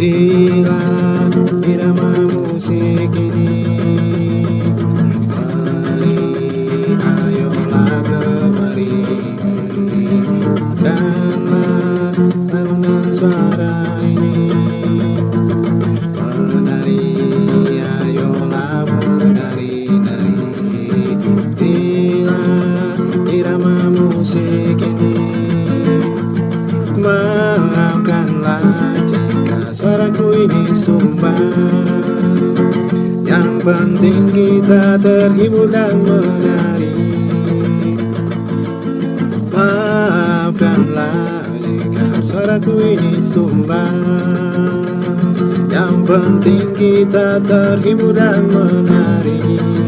Ila irama musik ini Mari ayolah kembali. Danlah alunan suara ini. Menari ayolah menari Dari ila irama musik ini ini sumbang Yang penting kita terhibur dan menari. Maafkanlah jika suaraku ini sumbang Yang penting kita terhibur dan menari